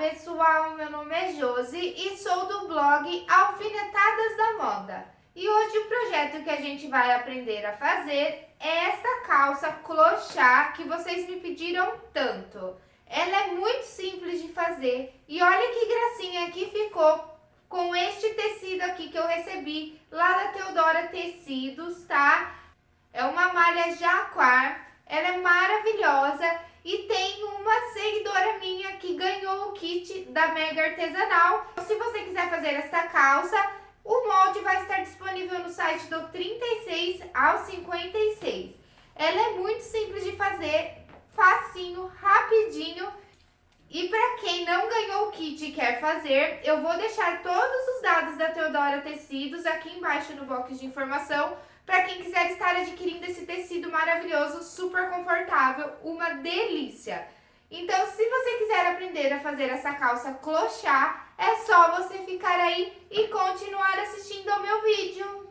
pessoal, meu nome é Josi e sou do blog Alfinetadas da Moda. E hoje o projeto que a gente vai aprender a fazer é essa calça clochá que vocês me pediram tanto. Ela é muito simples de fazer e olha que gracinha que ficou com este tecido aqui que eu recebi lá da Teodora Tecidos, tá? É uma malha jaquar, ela é maravilhosa e tem uma seguidora minha que ganhou o kit da Mega Artesanal. Se você quiser fazer esta calça, o molde vai estar disponível no site do 36 ao 56. Ela é muito simples de fazer, facinho, rapidinho. E para quem não ganhou o kit e quer fazer, eu vou deixar todos os dados da Teodora Tecidos aqui embaixo no box de informação para quem quiser estar adquirindo esse tecido maravilhoso, super confortável, uma delícia. Então, se você quiser aprender a fazer essa calça clochá, é só você ficar aí e continuar assistindo ao meu vídeo.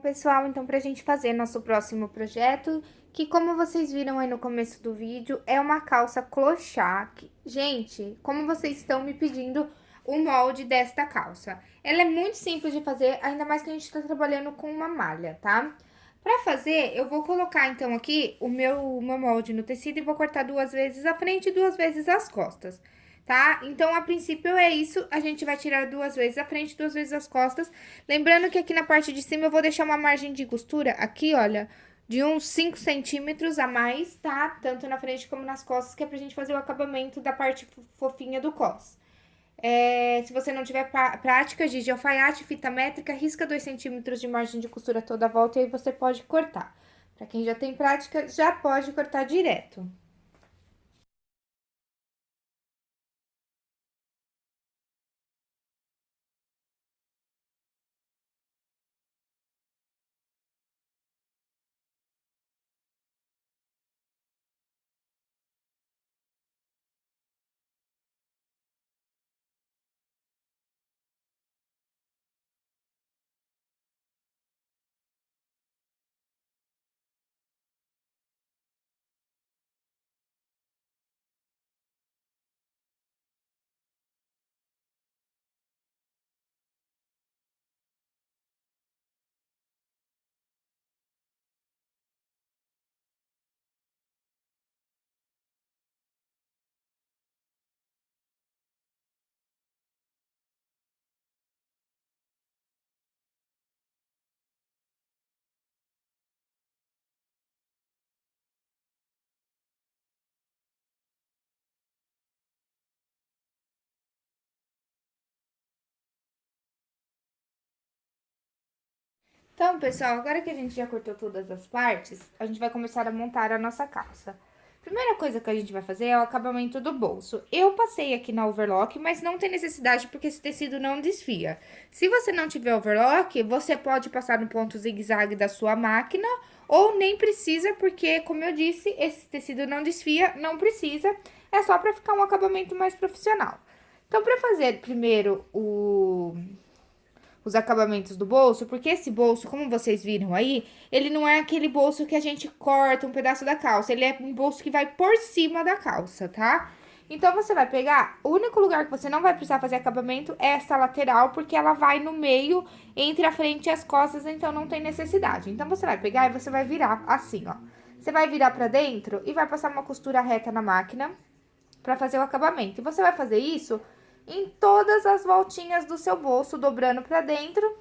Pessoal, então pra gente fazer nosso próximo projeto, que como vocês viram aí no começo do vídeo, é uma calça clochá. Gente, como vocês estão me pedindo o molde desta calça. Ela é muito simples de fazer, ainda mais que a gente tá trabalhando com uma malha, tá? Pra fazer, eu vou colocar, então, aqui o meu, meu molde no tecido e vou cortar duas vezes a frente e duas vezes as costas, tá? Então, a princípio é isso, a gente vai tirar duas vezes a frente, duas vezes as costas. Lembrando que aqui na parte de cima eu vou deixar uma margem de costura, aqui, olha, de uns 5 centímetros a mais, tá? Tanto na frente como nas costas, que é pra gente fazer o acabamento da parte fofinha do cos. É, se você não tiver prática de alfaiate, fita métrica, risca 2 centímetros de margem de costura toda a volta e aí você pode cortar. Para quem já tem prática, já pode cortar direto. Então, pessoal, agora que a gente já cortou todas as partes, a gente vai começar a montar a nossa calça. Primeira coisa que a gente vai fazer é o acabamento do bolso. Eu passei aqui na overlock, mas não tem necessidade porque esse tecido não desfia. Se você não tiver overlock, você pode passar no ponto zigue-zague da sua máquina ou nem precisa, porque, como eu disse, esse tecido não desfia, não precisa. É só para ficar um acabamento mais profissional. Então, para fazer primeiro o os acabamentos do bolso, porque esse bolso, como vocês viram aí, ele não é aquele bolso que a gente corta um pedaço da calça, ele é um bolso que vai por cima da calça, tá? Então, você vai pegar, o único lugar que você não vai precisar fazer acabamento é essa lateral, porque ela vai no meio, entre a frente e as costas, então não tem necessidade. Então, você vai pegar e você vai virar assim, ó. Você vai virar pra dentro e vai passar uma costura reta na máquina pra fazer o acabamento. E você vai fazer isso em todas as voltinhas do seu bolso, dobrando pra dentro,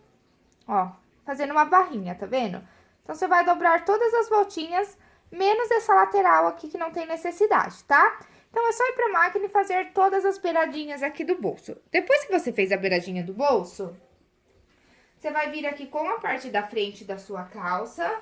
ó, fazendo uma barrinha, tá vendo? Então, você vai dobrar todas as voltinhas, menos essa lateral aqui que não tem necessidade, tá? Então, é só ir pra máquina e fazer todas as beiradinhas aqui do bolso. Depois que você fez a beiradinha do bolso, você vai vir aqui com a parte da frente da sua calça,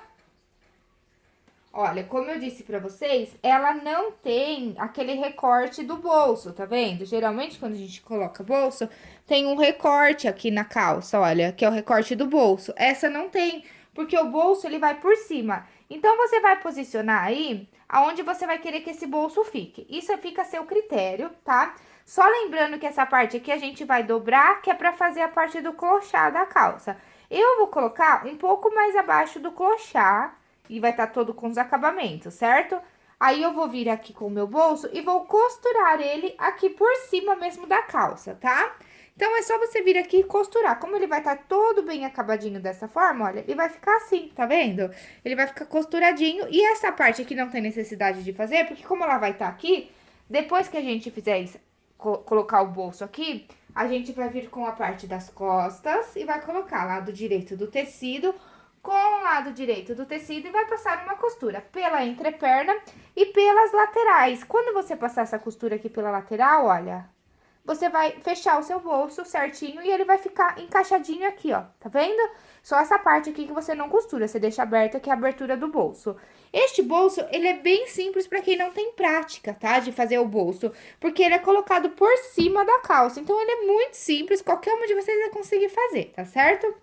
Olha, como eu disse pra vocês, ela não tem aquele recorte do bolso, tá vendo? Geralmente, quando a gente coloca bolso, tem um recorte aqui na calça, olha, que é o recorte do bolso. Essa não tem, porque o bolso, ele vai por cima. Então, você vai posicionar aí aonde você vai querer que esse bolso fique. Isso fica a seu critério, tá? Só lembrando que essa parte aqui a gente vai dobrar, que é pra fazer a parte do clochá da calça. Eu vou colocar um pouco mais abaixo do clochá, e vai estar tá todo com os acabamentos, certo? Aí, eu vou vir aqui com o meu bolso e vou costurar ele aqui por cima mesmo da calça, tá? Então, é só você vir aqui e costurar. Como ele vai estar tá todo bem acabadinho dessa forma, olha, ele vai ficar assim, tá vendo? Ele vai ficar costuradinho. E essa parte aqui não tem necessidade de fazer, porque como ela vai estar tá aqui, depois que a gente fizer isso, co colocar o bolso aqui, a gente vai vir com a parte das costas e vai colocar lado direito do tecido com o lado direito do tecido e vai passar uma costura pela entreperna e pelas laterais. Quando você passar essa costura aqui pela lateral, olha, você vai fechar o seu bolso certinho e ele vai ficar encaixadinho aqui, ó, tá vendo? Só essa parte aqui que você não costura, você deixa aberta, que é a abertura do bolso. Este bolso, ele é bem simples para quem não tem prática, tá? De fazer o bolso, porque ele é colocado por cima da calça. Então, ele é muito simples, qualquer uma de vocês vai conseguir fazer, tá certo?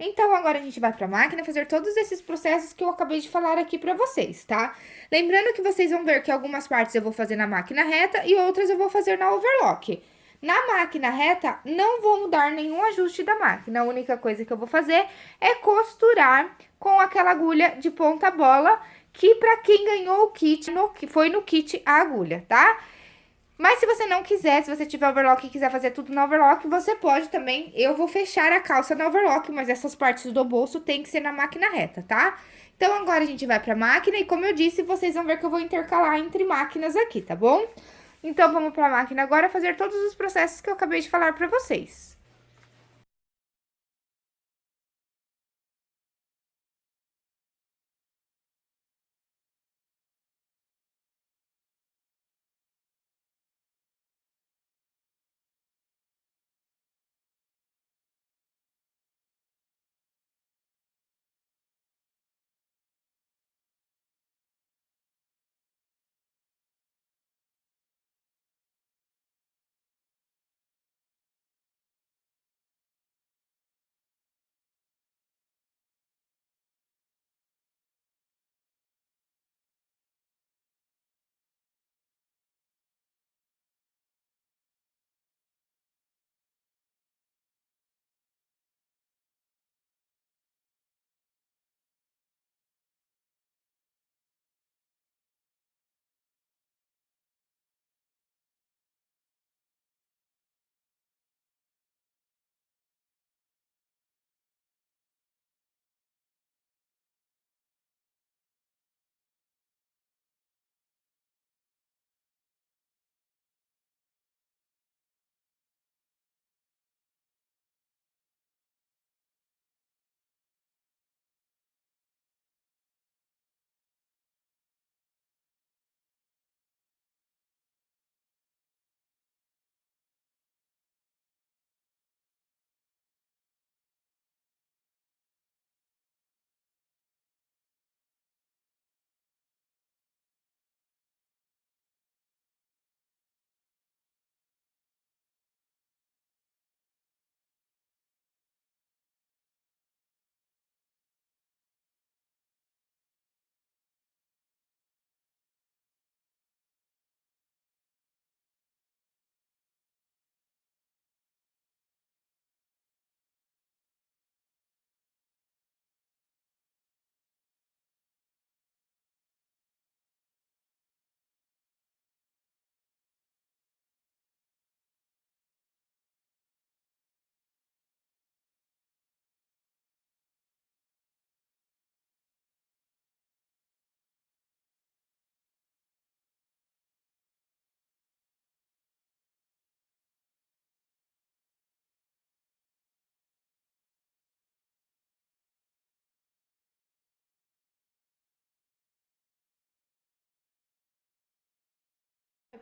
Então, agora a gente vai pra máquina fazer todos esses processos que eu acabei de falar aqui pra vocês, tá? Lembrando que vocês vão ver que algumas partes eu vou fazer na máquina reta e outras eu vou fazer na overlock. Na máquina reta, não vou mudar nenhum ajuste da máquina. A única coisa que eu vou fazer é costurar com aquela agulha de ponta bola, que pra quem ganhou o kit, no, foi no kit a agulha, tá? Mas se você não quiser, se você tiver overlock e quiser fazer tudo no overlock, você pode também. Eu vou fechar a calça no overlock, mas essas partes do bolso tem que ser na máquina reta, tá? Então, agora a gente vai pra máquina e, como eu disse, vocês vão ver que eu vou intercalar entre máquinas aqui, tá bom? Então, vamos pra máquina agora fazer todos os processos que eu acabei de falar pra vocês.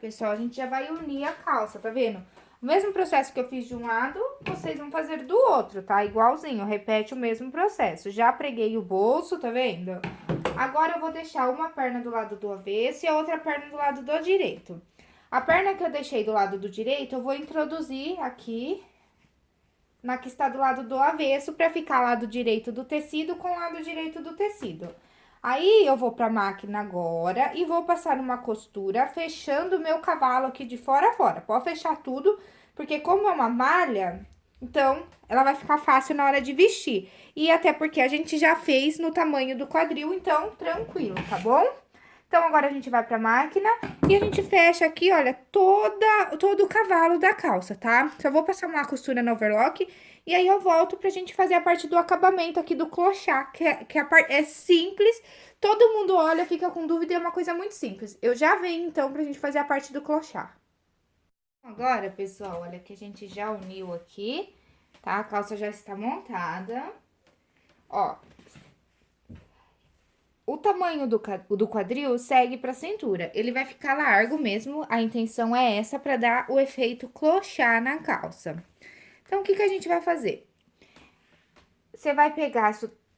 Pessoal, a gente já vai unir a calça, tá vendo? O mesmo processo que eu fiz de um lado, vocês vão fazer do outro, tá? Igualzinho, repete o mesmo processo. Já preguei o bolso, tá vendo? Agora, eu vou deixar uma perna do lado do avesso e a outra perna do lado do direito. A perna que eu deixei do lado do direito, eu vou introduzir aqui na que está do lado do avesso, pra ficar lado direito do tecido com lado direito do tecido. Aí, eu vou pra máquina agora e vou passar uma costura fechando o meu cavalo aqui de fora a fora. Pode fechar tudo, porque como é uma malha, então, ela vai ficar fácil na hora de vestir. E até porque a gente já fez no tamanho do quadril, então, tranquilo, tá bom? Então, agora a gente vai pra máquina e a gente fecha aqui, olha, toda, todo o cavalo da calça, tá? Só vou passar uma costura no overlock e aí eu volto pra gente fazer a parte do acabamento aqui do clochá, que, é, que parte é simples, todo mundo olha, fica com dúvida e é uma coisa muito simples. Eu já venho, então, pra gente fazer a parte do clochá. Agora, pessoal, olha que a gente já uniu aqui, tá? A calça já está montada. Ó, o tamanho do, do quadril segue para a cintura. Ele vai ficar largo mesmo, a intenção é essa, para dar o efeito clochar na calça. Então, o que, que a gente vai fazer? Você vai pegar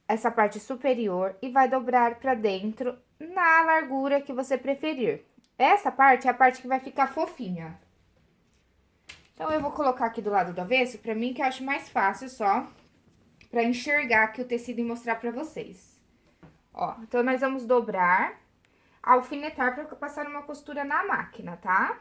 essa parte superior e vai dobrar para dentro na largura que você preferir. Essa parte é a parte que vai ficar fofinha. Então, eu vou colocar aqui do lado do avesso, para mim que eu acho mais fácil só, para enxergar aqui o tecido e mostrar para vocês. Ó, então, nós vamos dobrar, alfinetar para passar uma costura na máquina, tá?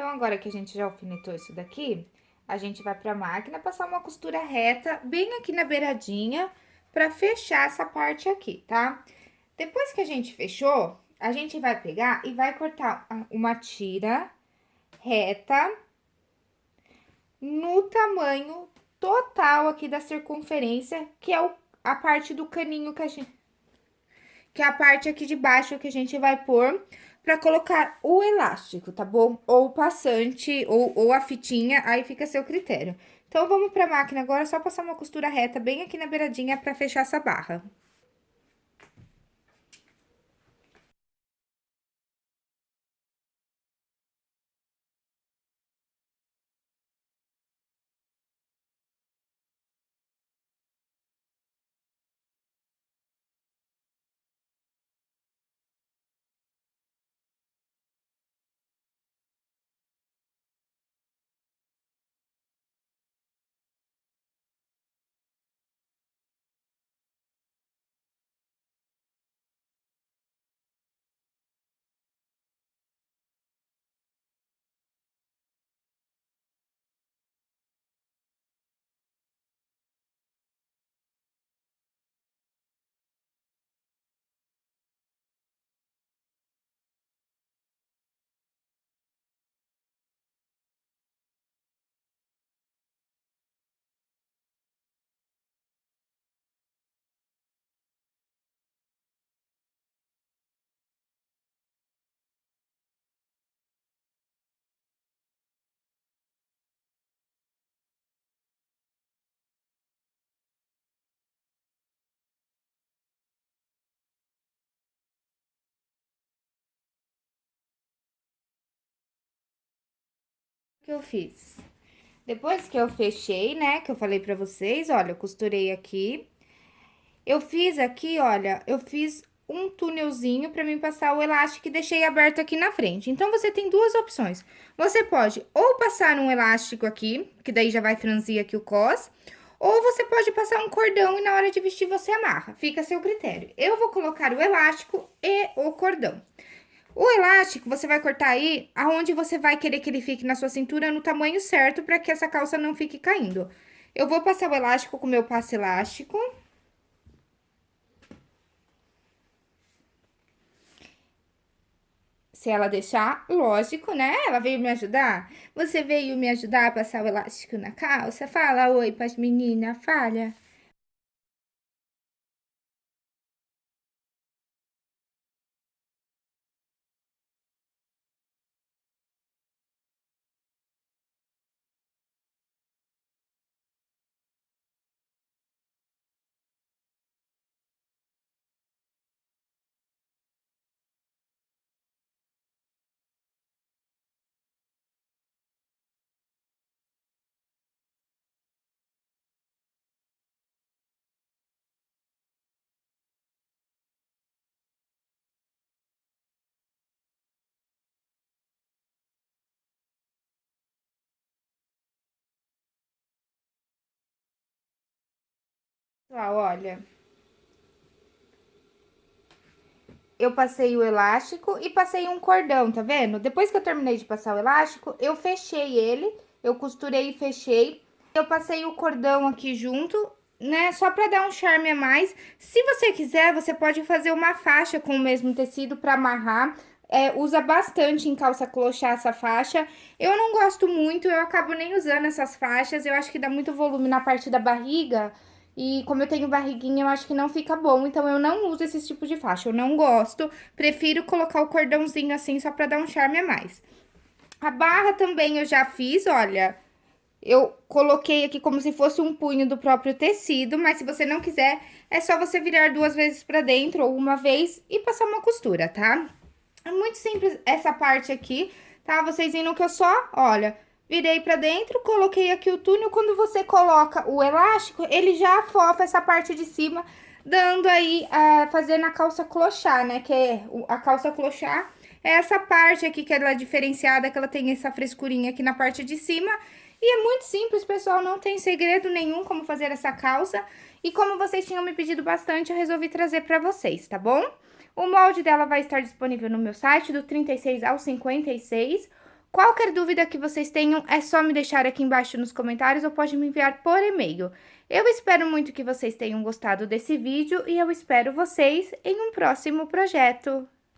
Então, agora que a gente já alfinetou isso daqui, a gente vai pra máquina passar uma costura reta bem aqui na beiradinha pra fechar essa parte aqui, tá? Depois que a gente fechou, a gente vai pegar e vai cortar uma tira reta no tamanho total aqui da circunferência, que é o, a parte do caninho que a gente... Que é a parte aqui de baixo que a gente vai pôr para colocar o elástico, tá bom? Ou o passante, ou, ou a fitinha, aí fica a seu critério. Então, vamos pra máquina agora, só passar uma costura reta bem aqui na beiradinha pra fechar essa barra. Que eu fiz? Depois que eu fechei, né, que eu falei pra vocês, olha, eu costurei aqui. Eu fiz aqui, olha, eu fiz um túnelzinho pra mim passar o elástico e deixei aberto aqui na frente. Então, você tem duas opções. Você pode ou passar um elástico aqui, que daí já vai franzir aqui o cos, ou você pode passar um cordão e na hora de vestir você amarra. Fica a seu critério. Eu vou colocar o elástico e o cordão. O elástico, você vai cortar aí aonde você vai querer que ele fique na sua cintura no tamanho certo para que essa calça não fique caindo. Eu vou passar o elástico com o meu passo elástico. Se ela deixar, lógico, né? Ela veio me ajudar. Você veio me ajudar a passar o elástico na calça? Fala oi para as meninas, falha. Pessoal, olha. Eu passei o elástico e passei um cordão, tá vendo? Depois que eu terminei de passar o elástico, eu fechei ele, eu costurei e fechei. Eu passei o cordão aqui junto, né, só pra dar um charme a mais. Se você quiser, você pode fazer uma faixa com o mesmo tecido pra amarrar. É, usa bastante em calça clochá essa faixa. Eu não gosto muito, eu acabo nem usando essas faixas. Eu acho que dá muito volume na parte da barriga. E como eu tenho barriguinha, eu acho que não fica bom. Então, eu não uso esse tipo de faixa. Eu não gosto. Prefiro colocar o cordãozinho assim, só pra dar um charme a mais. A barra também eu já fiz, olha... Eu coloquei aqui como se fosse um punho do próprio tecido, mas se você não quiser, é só você virar duas vezes pra dentro ou uma vez e passar uma costura, tá? É muito simples essa parte aqui, tá? Vocês viram que eu só, olha, virei pra dentro, coloquei aqui o túnel. Quando você coloca o elástico, ele já afofa essa parte de cima, dando aí, fazendo a calça clochar, né? Que é a calça clochar é essa parte aqui que ela é diferenciada, que ela tem essa frescurinha aqui na parte de cima. E é muito simples, pessoal, não tem segredo nenhum como fazer essa calça. E como vocês tinham me pedido bastante, eu resolvi trazer pra vocês, tá bom? O molde dela vai estar disponível no meu site, do 36 ao 56. Qualquer dúvida que vocês tenham, é só me deixar aqui embaixo nos comentários ou pode me enviar por e-mail. Eu espero muito que vocês tenham gostado desse vídeo e eu espero vocês em um próximo projeto.